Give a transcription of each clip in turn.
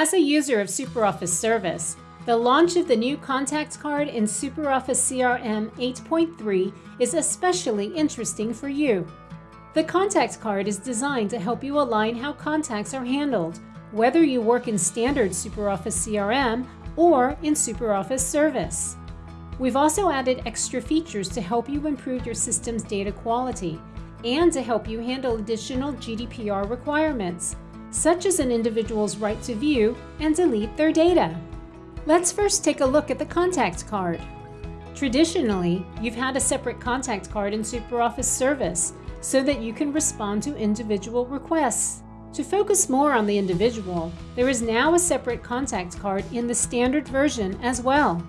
As a user of SuperOffice Service, the launch of the new contact card in SuperOffice CRM 8.3 is especially interesting for you. The contact card is designed to help you align how contacts are handled, whether you work in standard SuperOffice CRM or in SuperOffice Service. We've also added extra features to help you improve your system's data quality and to help you handle additional GDPR requirements, such as an individual's right to view and delete their data. Let's first take a look at the contact card. Traditionally, you've had a separate contact card in SuperOffice Service so that you can respond to individual requests. To focus more on the individual, there is now a separate contact card in the standard version as well.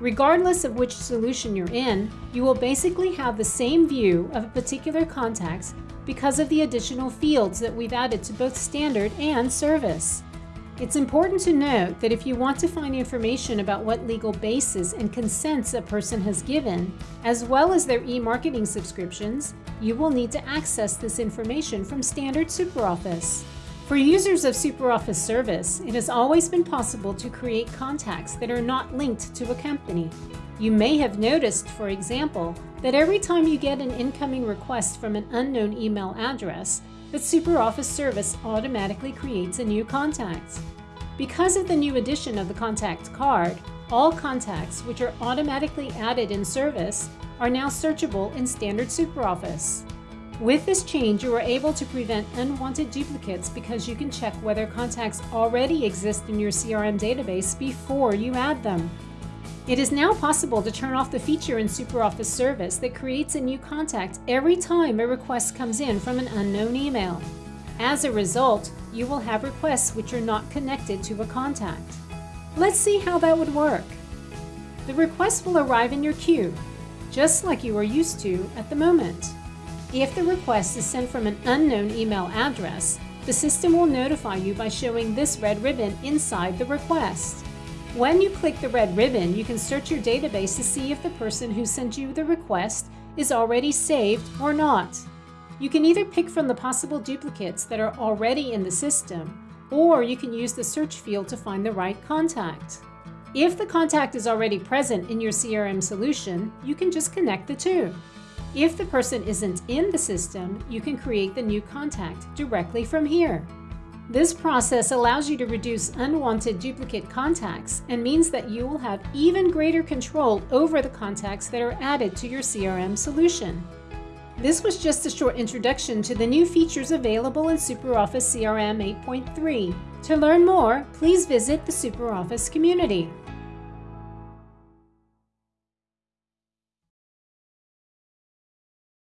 Regardless of which solution you're in, you will basically have the same view of a particular contact because of the additional fields that we've added to both standard and service. It's important to note that if you want to find information about what legal basis and consents a person has given, as well as their e-marketing subscriptions, you will need to access this information from standard SuperOffice. For users of SuperOffice Service, it has always been possible to create contacts that are not linked to a company. You may have noticed, for example, that every time you get an incoming request from an unknown email address, that SuperOffice Service automatically creates a new contact. Because of the new addition of the contact card, all contacts which are automatically added in service are now searchable in standard SuperOffice. With this change, you are able to prevent unwanted duplicates because you can check whether contacts already exist in your CRM database before you add them. It is now possible to turn off the feature in SuperOffice Service that creates a new contact every time a request comes in from an unknown email. As a result, you will have requests which are not connected to a contact. Let's see how that would work. The request will arrive in your queue, just like you are used to at the moment. If the request is sent from an unknown email address, the system will notify you by showing this red ribbon inside the request. When you click the red ribbon, you can search your database to see if the person who sent you the request is already saved or not. You can either pick from the possible duplicates that are already in the system, or you can use the search field to find the right contact. If the contact is already present in your CRM solution, you can just connect the two. If the person isn't in the system, you can create the new contact directly from here. This process allows you to reduce unwanted duplicate contacts and means that you will have even greater control over the contacts that are added to your CRM solution. This was just a short introduction to the new features available in SuperOffice CRM 8.3. To learn more, please visit the SuperOffice community.